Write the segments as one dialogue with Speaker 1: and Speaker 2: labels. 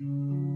Speaker 1: Mm-hmm.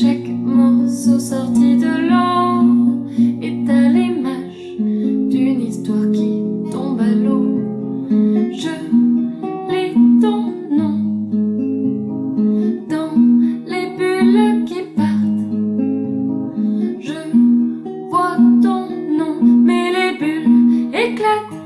Speaker 1: Chaque morceau sorti de l'eau est à l'image d'une histoire qui tombe à l'eau. Je lis ton nom dans les bulles qui partent. Je vois ton nom, mais les bulles éclatent.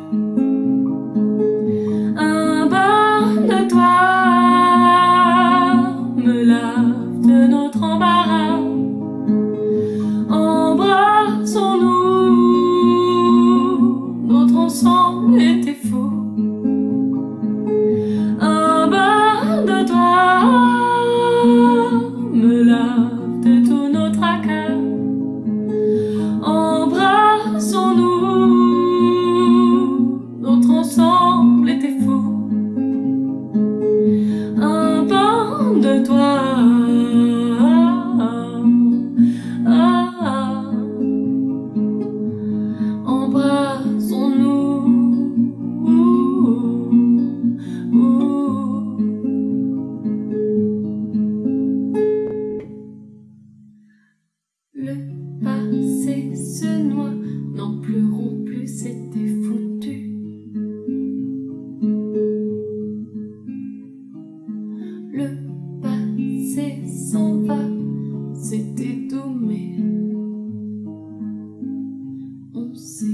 Speaker 1: Le passé s'en va, c'était tout, mais on s'est